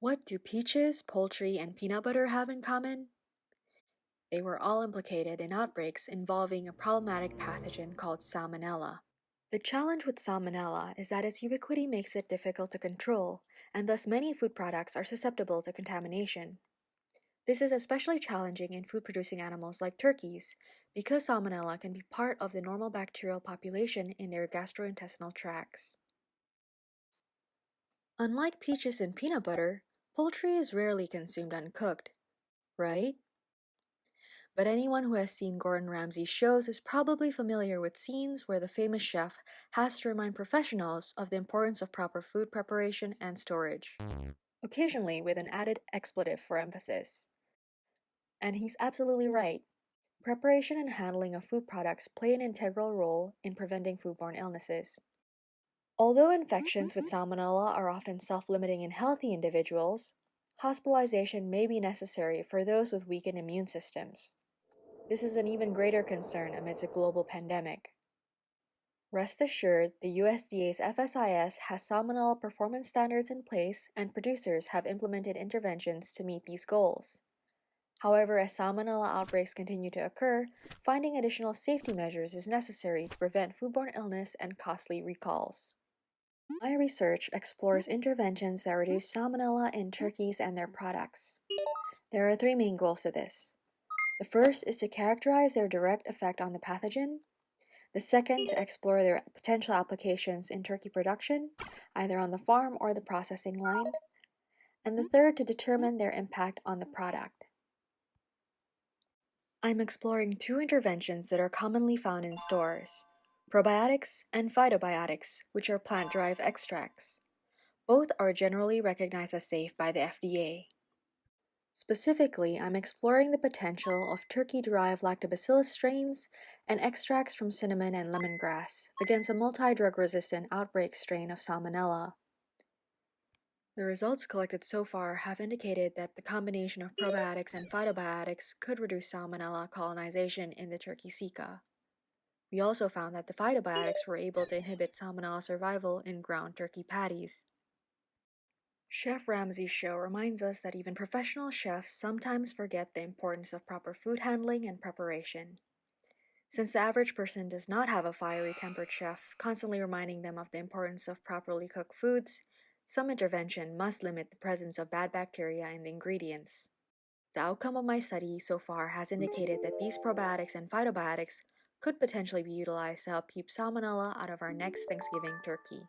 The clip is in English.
What do peaches, poultry, and peanut butter have in common? They were all implicated in outbreaks involving a problematic pathogen called Salmonella. The challenge with Salmonella is that its ubiquity makes it difficult to control, and thus many food products are susceptible to contamination. This is especially challenging in food-producing animals like turkeys, because Salmonella can be part of the normal bacterial population in their gastrointestinal tracts. Unlike peaches and peanut butter, poultry is rarely consumed uncooked, right? But anyone who has seen Gordon Ramsay's shows is probably familiar with scenes where the famous chef has to remind professionals of the importance of proper food preparation and storage, occasionally with an added expletive for emphasis. And he's absolutely right. Preparation and handling of food products play an integral role in preventing foodborne illnesses. Although infections with mm-hmm. salmonella are often self-limiting in healthy individuals, hospitalization may be necessary for those with weakened immune systems. This is an even greater concern amidst a global pandemic. Rest assured, the USDA's FSIS has salmonella performance standards in place and producers have implemented interventions to meet these goals. However, as salmonella outbreaks continue to occur, finding additional safety measures is necessary to prevent foodborne illness and costly recalls. My research explores interventions that reduce salmonella in mm. turkeys and their products. There are three main goals to this. The first is to characterize their direct effect on the pathogen. The second, to explore their potential applications in turkey production, either on the farm or the processing line. And the third, to determine their impact on the product. I'm exploring two interventions that are commonly found in stores probiotics, and phytobiotics, which are plant-derived extracts. Both are generally recognized as safe by the FDA. Specifically, I'm exploring the potential of turkey-derived lactobacillus strains and extracts from cinnamon and lemongrass against a multi-drug resistant outbreak strain of Salmonella. The results collected so far have indicated that the combination of probiotics and phytobiotics could reduce Salmonella colonization in the turkey ceca. We also found that the phytobiotics were able to inhibit salmonella survival in ground turkey patties. Chef Ramsay's show reminds us that even professional chefs sometimes forget the importance of proper food handling and preparation. Since the average person does not have a fiery tempered chef constantly reminding them of the importance of properly cooked foods, some intervention must limit the presence of bad bacteria in the ingredients. The outcome of my study so far has indicated that these probiotics and phytobiotics could potentially be utilized to help keep salmonella out of our next Thanksgiving turkey.